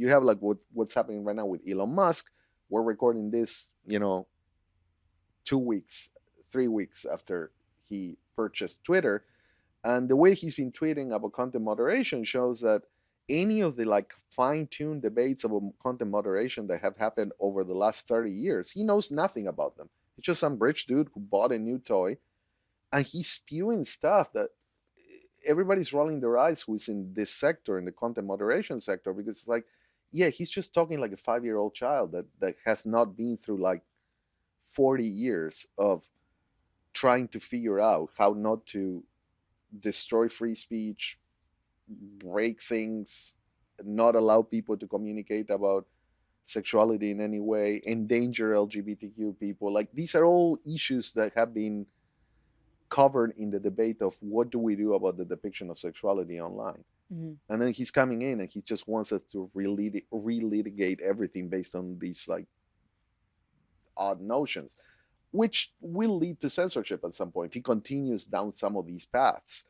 you have like what what's happening right now with Elon Musk. We're recording this, you know, two weeks, three weeks after he purchased Twitter, and the way he's been tweeting about content moderation shows that any of the like fine-tuned debates about content moderation that have happened over the last 30 years, he knows nothing about them. It's just some rich dude who bought a new toy and he's spewing stuff that everybody's rolling their eyes who's in this sector, in the content moderation sector, because it's like, yeah, he's just talking like a five-year-old child that that has not been through like 40 years of trying to figure out how not to destroy free speech, break things, not allow people to communicate about sexuality in any way, endanger LGBTQ people. Like these are all issues that have been covered in the debate of what do we do about the depiction of sexuality online. hmm And then he's coming in and he just wants us to relit- relitigate everything based on these like odd notions, which will lead to censorship at some point if he continues down some of these paths